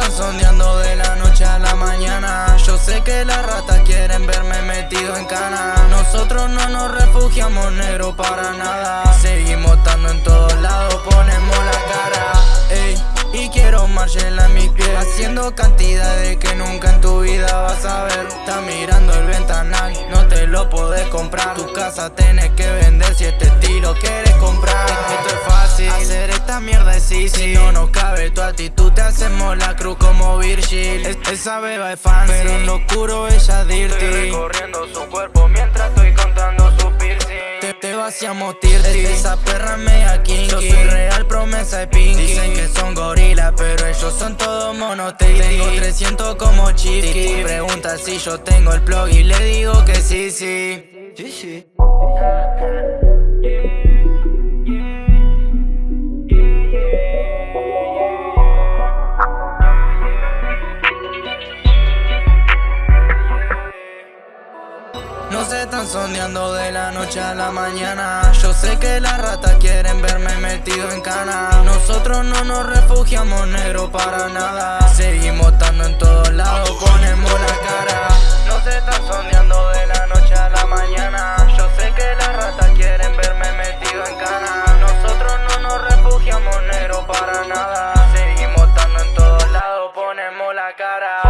están sondeando de la noche a la mañana. Yo sé que las ratas quieren verme metido en cana. Nosotros no nos refugiamos negro para nada. Seguimos estando en todos lados, ponemos la cara. Ey, y quiero Marcela en mis pies. Haciendo cantidades que nunca en tu vida vas a ver. Estás mirando el ventanal, no te lo podés comprar. Tu casa tenés que vender si este tío easy Si no nos cabe tu actitud te hacemos la cruz como Virgil. Es- Esa beba es fancy, pero en lo oscuro ella dirty. Recorriendo su cuerpo mientras estoy contando su piercing. Te, te vaciamos tirti Esa perra media kinky. Yo soy real promesa de Pinky. Dicen que son gorilas Pero ellos son todos monotiti Tengo 300 como Chiqui. Pregunta si yo tengo el plug Y le digo que sí, sí. Sí, sí No se están sondeando de la noche a la mañana. Yo sé que las ratas quieren verme metido en cana. Nosotros no nos refugiamos negro para nada. Seguimos estando en todos lados, ponemos la cara. No se están sondeando de la noche a la mañana. Yo sé que las ratas quieren verme metido en cana. Nosotros no nos refugiamos negro para nada. Seguimos estando en todos lados, ponemos la cara